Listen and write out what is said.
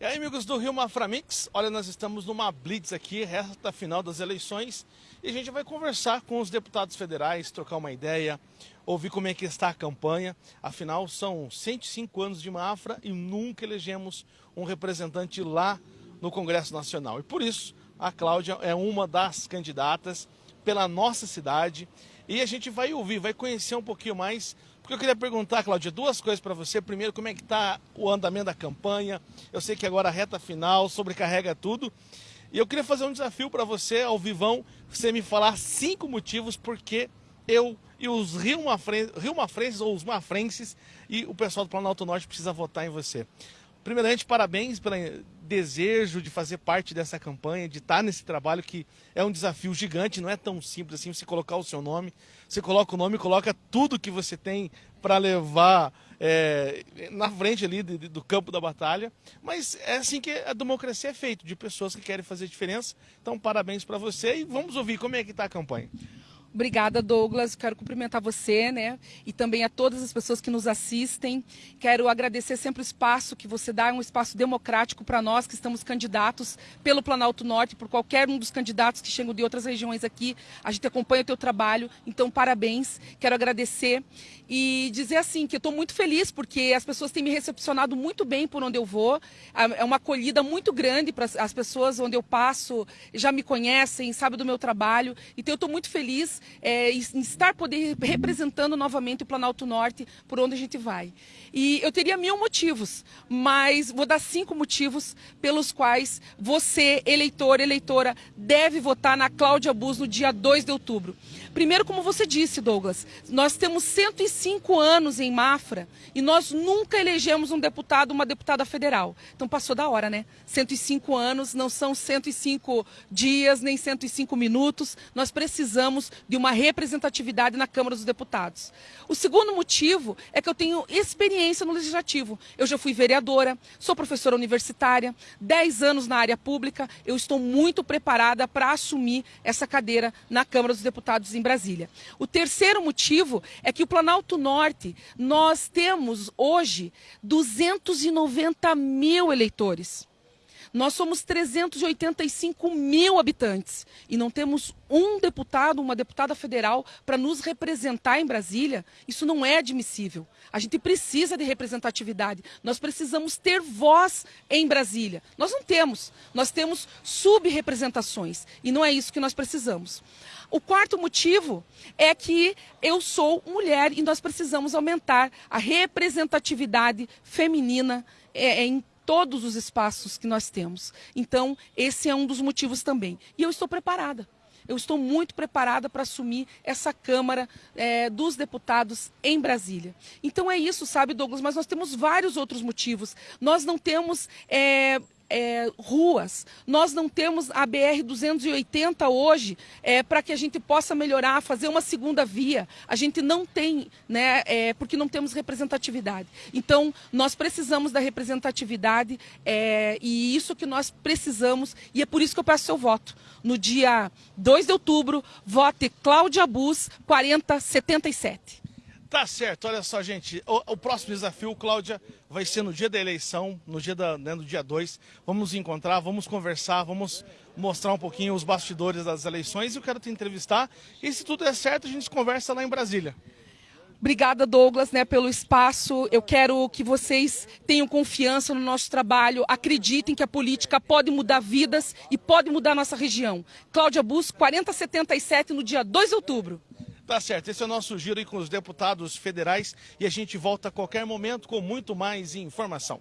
E aí, amigos do Rio Maframix, olha, nós estamos numa blitz aqui, reta final das eleições, e a gente vai conversar com os deputados federais, trocar uma ideia, ouvir como é que está a campanha. Afinal, são 105 anos de Mafra e nunca elegemos um representante lá no Congresso Nacional. E por isso, a Cláudia é uma das candidatas pela nossa cidade, e a gente vai ouvir, vai conhecer um pouquinho mais eu queria perguntar, Cláudia, duas coisas para você. Primeiro, como é que está o andamento da campanha? Eu sei que agora a reta final, sobrecarrega tudo. E eu queria fazer um desafio para você, ao vivão, você me falar cinco motivos porque eu e os Rio, Mafren Rio Mafrenses ou os Mafrenses e o pessoal do Planalto Norte precisa votar em você. Primeiramente, parabéns pelo desejo de fazer parte dessa campanha, de estar nesse trabalho que é um desafio gigante, não é tão simples assim você colocar o seu nome. Você coloca o nome, coloca tudo que você tem para levar é, na frente ali do, do campo da batalha. Mas é assim que a democracia é feita, de pessoas que querem fazer diferença. Então, parabéns para você e vamos ouvir como é que está a campanha. Obrigada, Douglas. Quero cumprimentar você, né? E também a todas as pessoas que nos assistem. Quero agradecer sempre o espaço que você dá, um espaço democrático para nós que estamos candidatos pelo Planalto Norte, por qualquer um dos candidatos que chegam de outras regiões aqui. A gente acompanha o teu trabalho, então parabéns. Quero agradecer e dizer assim que eu estou muito feliz porque as pessoas têm me recepcionado muito bem por onde eu vou. É uma acolhida muito grande para as pessoas onde eu passo, já me conhecem, sabem do meu trabalho. Então eu estou muito feliz é, estar poder representando novamente o Planalto Norte por onde a gente vai. E eu teria mil motivos, mas vou dar cinco motivos pelos quais você, eleitor, eleitora, deve votar na Cláudia Bus no dia 2 de outubro. Primeiro, como você disse, Douglas, nós temos 105 anos em Mafra e nós nunca elegemos um deputado, uma deputada federal. Então passou da hora, né? 105 anos, não são 105 dias, nem 105 minutos. Nós precisamos de uma representatividade na Câmara dos Deputados. O segundo motivo é que eu tenho experiência no Legislativo. Eu já fui vereadora, sou professora universitária, 10 anos na área pública, eu estou muito preparada para assumir essa cadeira na Câmara dos Deputados em Brasília. O terceiro motivo é que o Planalto Norte, nós temos hoje 290 mil eleitores. Nós somos 385 mil habitantes e não temos um deputado, uma deputada federal para nos representar em Brasília. Isso não é admissível. A gente precisa de representatividade. Nós precisamos ter voz em Brasília. Nós não temos. Nós temos subrepresentações e não é isso que nós precisamos. O quarto motivo é que eu sou mulher e nós precisamos aumentar a representatividade feminina é, em todos os espaços que nós temos. Então, esse é um dos motivos também. E eu estou preparada. Eu estou muito preparada para assumir essa Câmara é, dos Deputados em Brasília. Então é isso, sabe, Douglas? Mas nós temos vários outros motivos. Nós não temos. É, é, ruas. Nós não temos a BR-280 hoje é, para que a gente possa melhorar, fazer uma segunda via. A gente não tem, né, é, porque não temos representatividade. Então, nós precisamos da representatividade é, e isso que nós precisamos, e é por isso que eu peço seu voto. No dia 2 de outubro, vote Cláudia Bus 4077. Tá certo, olha só, gente. O, o, próximo desafio, Cláudia, vai ser no dia da eleição, no dia, da, né, no dia 2. Vamos encontrar, vamos conversar, vamos mostrar um pouquinho os bastidores das eleições. Eu quero te entrevistar. E se tudo der certo, a gente conversa lá em Brasília. Obrigada, Douglas, né, pelo espaço. Eu quero que vocês tenham confiança no nosso trabalho, acreditem que a política pode mudar vidas e pode mudar nossa região. Cláudia Bus, 4077, no dia 2 de outubro. Tá certo, esse é o nosso giro aí com os deputados federais e a gente volta a qualquer momento com muito mais informação.